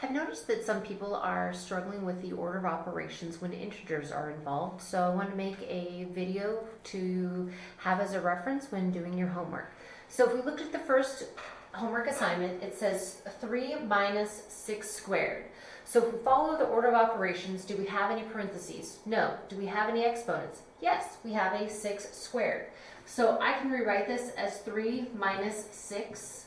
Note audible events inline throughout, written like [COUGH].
I've noticed that some people are struggling with the order of operations when integers are involved, so I want to make a video to have as a reference when doing your homework. So if we looked at the first homework assignment, it says 3 minus 6 squared. So if we follow the order of operations, do we have any parentheses? No. Do we have any exponents? Yes, we have a 6 squared. So I can rewrite this as 3 minus 6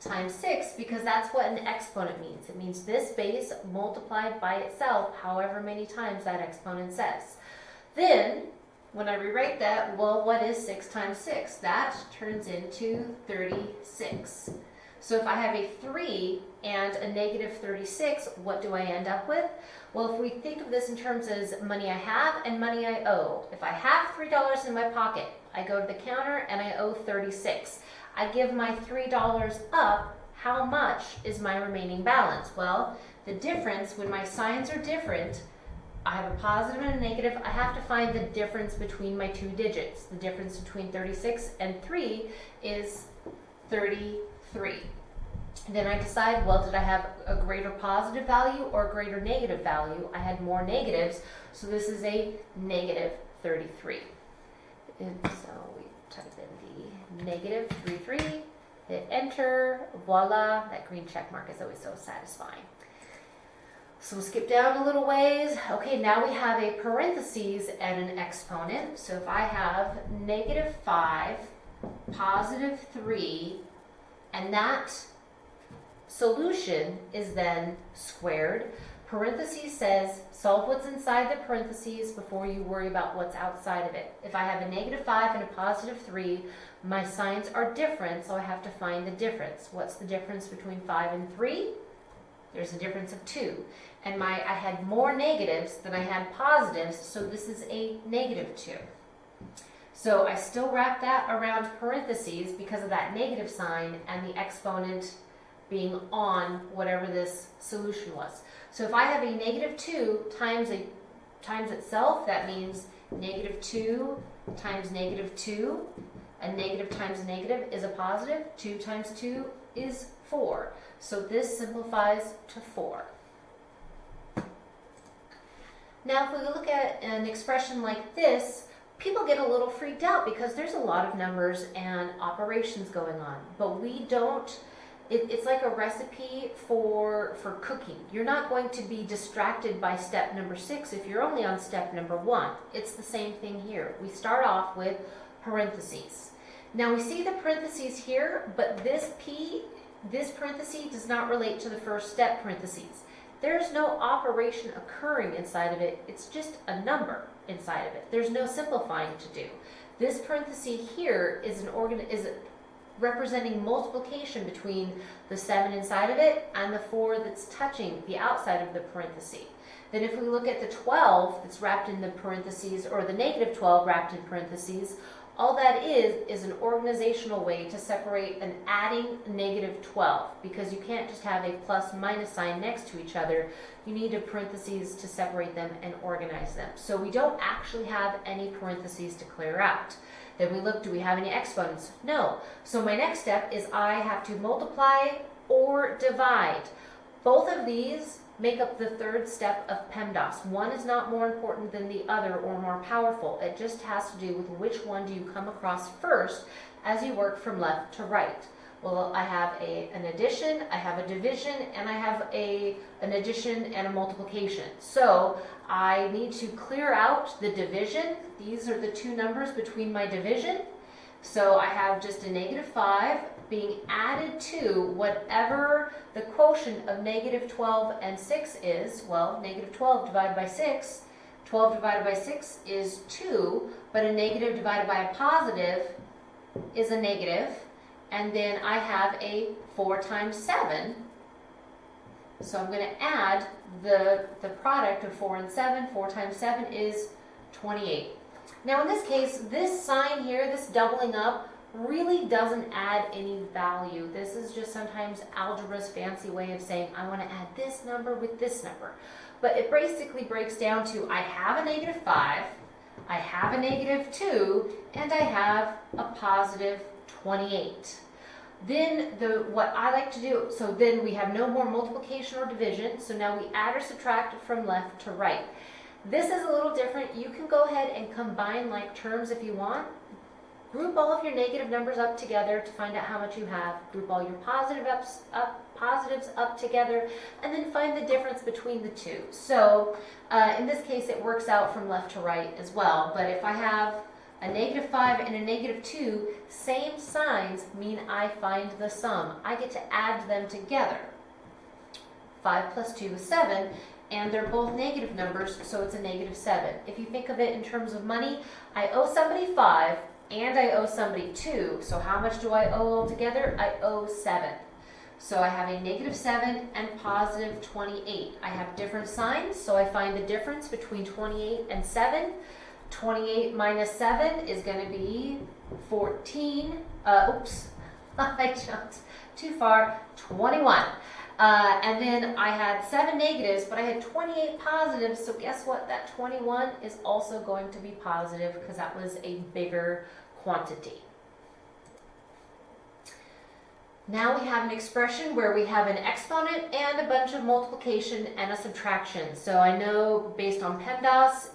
times 6 because that's what an exponent means. It means this base multiplied by itself however many times that exponent says. Then, when I rewrite that, well, what is 6 times 6? That turns into 36. So if I have a 3 and a negative 36, what do I end up with? Well, if we think of this in terms as money I have and money I owe. If I have $3 in my pocket, I go to the counter and I owe 36. I give my $3 up, how much is my remaining balance? Well, the difference, when my signs are different, I have a positive and a negative, I have to find the difference between my two digits. The difference between 36 and 3 is 33. Then I decide, well, did I have a greater positive value or a greater negative value? I had more negatives, so this is a negative 33. And so we type in negative 33, hit enter, voila, that green check mark is always so satisfying. So we'll skip down a little ways. Okay, now we have a parentheses and an exponent. So if I have negative 5, positive 3, and that solution is then squared. Parentheses says solve what's inside the parentheses before you worry about what's outside of it. If I have a negative 5 and a positive 3, my signs are different, so I have to find the difference. What's the difference between 5 and 3? There's a difference of 2. And my I had more negatives than I had positives, so this is a negative 2. So I still wrap that around parentheses because of that negative sign and the exponent being on whatever this solution was. So if I have a negative 2 times a times itself, that means negative 2 times negative 2. A negative times a negative is a positive. 2 times 2 is 4. So this simplifies to 4. Now if we look at an expression like this, people get a little freaked out because there's a lot of numbers and operations going on. But we don't, it, it's like a recipe for, for cooking. You're not going to be distracted by step number six if you're only on step number one. It's the same thing here. We start off with parentheses. Now we see the parentheses here, but this P, this parenthesis does not relate to the first step parentheses. There's no operation occurring inside of it. It's just a number inside of it. There's no simplifying to do. This parenthesis here is an organ is representing multiplication between the 7 inside of it and the 4 that's touching the outside of the parenthesis. Then if we look at the 12 that's wrapped in the parentheses, or the negative 12 wrapped in parentheses, all that is, is an organizational way to separate an adding negative 12 because you can't just have a plus minus sign next to each other. You need a parentheses to separate them and organize them. So we don't actually have any parentheses to clear out. Then we look, do we have any exponents? No. So my next step is I have to multiply or divide. Both of these make up the third step of PEMDAS. One is not more important than the other or more powerful. It just has to do with which one do you come across first as you work from left to right. Well, I have a, an addition, I have a division, and I have a, an addition and a multiplication. So I need to clear out the division. These are the two numbers between my division. So I have just a negative 5 being added to whatever the quotient of negative 12 and 6 is. Well, negative 12 divided by 6, 12 divided by 6 is 2, but a negative divided by a positive is a negative. And then I have a 4 times 7. So I'm going to add the, the product of 4 and 7. 4 times 7 is 28. Now in this case, this sign here, this doubling up, really doesn't add any value. This is just sometimes algebra's fancy way of saying, I want to add this number with this number. But it basically breaks down to, I have a negative 5, I have a negative 2, and I have a positive 28. Then the what I like to do, so then we have no more multiplication or division. So now we add or subtract from left to right. This is a little different. You can go ahead and combine like terms if you want. Group all of your negative numbers up together to find out how much you have. Group all your positive ups, up, positives up together, and then find the difference between the two. So uh, in this case, it works out from left to right as well. But if I have a negative 5 and a negative 2, same signs mean I find the sum. I get to add them together. 5 plus 2 is 7, and they're both negative numbers, so it's a negative 7. If you think of it in terms of money, I owe somebody 5, and I owe somebody 2, so how much do I owe altogether? I owe 7. So I have a negative 7 and positive 28. I have different signs, so I find the difference between 28 and 7. 28 minus 7 is going to be 14. Uh, oops, [LAUGHS] I jumped too far. 21. Uh, and then I had 7 negatives, but I had 28 positives, so guess what? That 21 is also going to be positive because that was a bigger quantity. Now we have an expression where we have an exponent and a bunch of multiplication and a subtraction. So I know based on PEMDAS,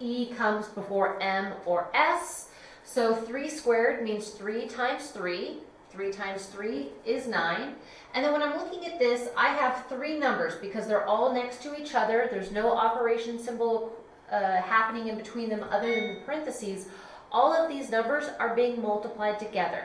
E comes before M or S. So 3 squared means 3 times 3. 3 times 3 is 9. And then when I'm looking at this, I have three numbers because they're all next to each other. There's no operation symbol uh, happening in between them other than the parentheses. All of these numbers are being multiplied together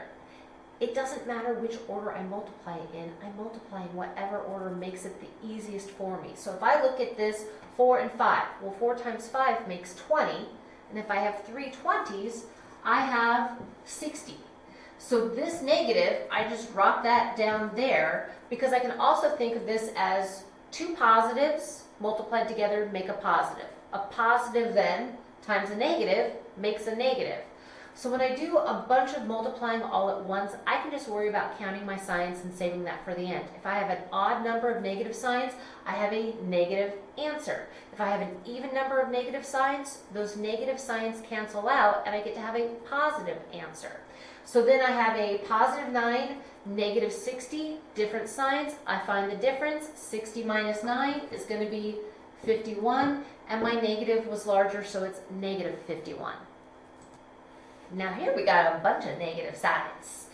it doesn't matter which order I multiply it in. I multiply in whatever order makes it the easiest for me. So if I look at this 4 and 5, well 4 times 5 makes 20. And if I have three 20s, I have 60. So this negative, I just drop that down there because I can also think of this as two positives multiplied together make a positive. A positive then times a negative makes a negative. So when I do a bunch of multiplying all at once, I can just worry about counting my signs and saving that for the end. If I have an odd number of negative signs, I have a negative answer. If I have an even number of negative signs, those negative signs cancel out and I get to have a positive answer. So then I have a positive 9, negative 60, different signs. I find the difference. 60 minus 9 is going to be 51, and my negative was larger, so it's negative 51. Now here we got a bunch of negative signs,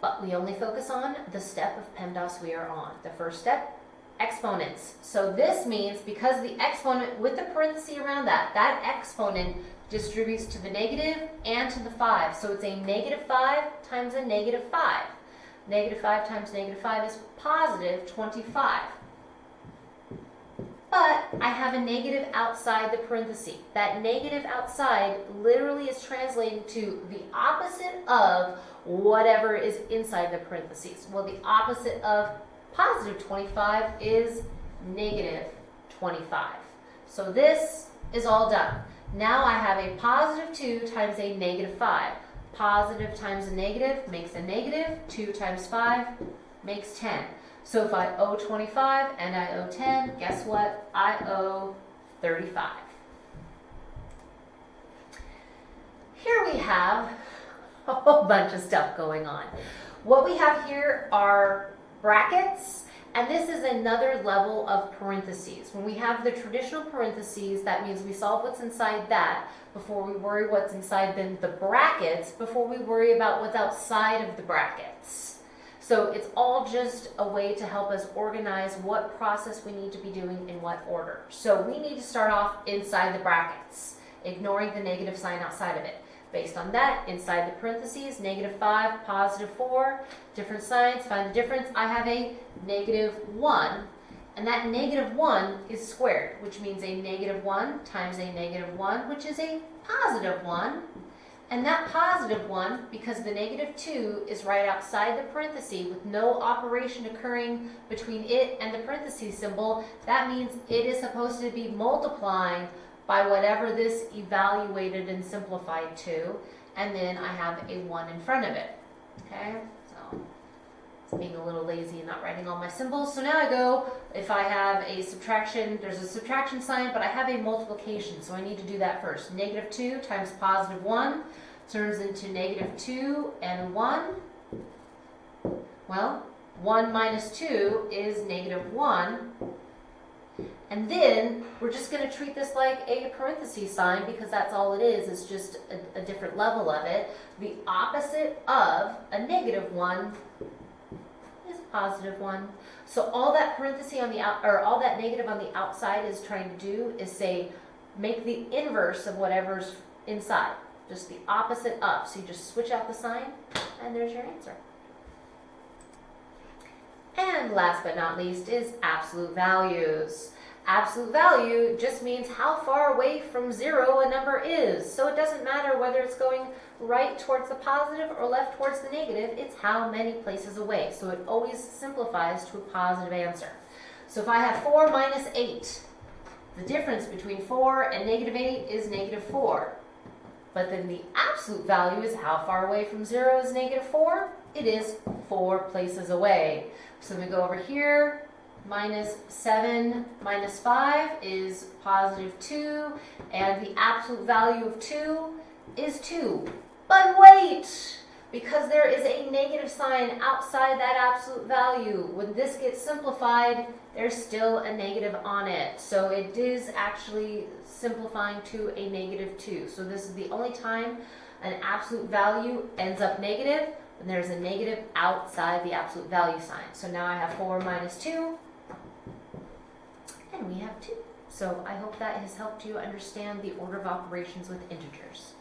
but we only focus on the step of PEMDAS we are on. The first step, exponents. So this means because the exponent with the parenthesis around that, that exponent distributes to the negative and to the 5. So it's a negative 5 times a negative 5. Negative 5 times negative 5 is positive 25 but I have a negative outside the parenthesis. That negative outside literally is translating to the opposite of whatever is inside the parentheses. Well, the opposite of positive 25 is negative 25. So this is all done. Now I have a positive 2 times a negative 5. Positive times a negative makes a negative. 2 times 5 makes 10. So if I owe 25 and I owe 10, guess what? I owe 35. Here we have [LAUGHS] a whole bunch of stuff going on. What we have here are brackets, and this is another level of parentheses. When we have the traditional parentheses, that means we solve what's inside that before we worry what's inside then the brackets, before we worry about what's outside of the brackets. So it's all just a way to help us organize what process we need to be doing in what order. So we need to start off inside the brackets, ignoring the negative sign outside of it. Based on that, inside the parentheses, negative 5, positive 4, different signs, find the difference. I have a negative 1, and that negative 1 is squared, which means a negative 1 times a negative 1, which is a positive 1, and that positive one, because the negative 2 is right outside the parenthesis with no operation occurring between it and the parenthesis symbol, that means it is supposed to be multiplying by whatever this evaluated and simplified to, and then I have a 1 in front of it. Okay, being a little lazy and not writing all my symbols. So now I go, if I have a subtraction, there's a subtraction sign, but I have a multiplication, so I need to do that first. Negative 2 times positive 1 turns into negative 2 and 1. Well, 1 minus 2 is negative 1. And then we're just going to treat this like a parenthesis sign because that's all it is. It's just a, a different level of it. The opposite of a negative 1 is a positive 1. So all that parenthesis on the out, or all that negative on the outside is trying to do is say, make the inverse of whatever's inside. Just the opposite up. So you just switch out the sign and there's your answer. And last but not least is absolute values. Absolute value just means how far away from zero a number is. So it doesn't matter whether it's going right towards the positive or left towards the negative, it's how many places away. So it always simplifies to a positive answer. So if I have 4 minus 8, the difference between 4 and negative 8 is negative 4. But then the absolute value is how far away from 0 is negative 4? It is 4 places away. So we go over here, minus 7 minus 5 is positive 2, and the absolute value of 2 is 2. But wait! Because there is a negative sign outside that absolute value. When this gets simplified, there's still a negative on it. So it is actually simplifying to a negative 2. So this is the only time an absolute value ends up negative when there's a negative outside the absolute value sign. So now I have 4 minus 2, and we have 2. So I hope that has helped you understand the order of operations with integers.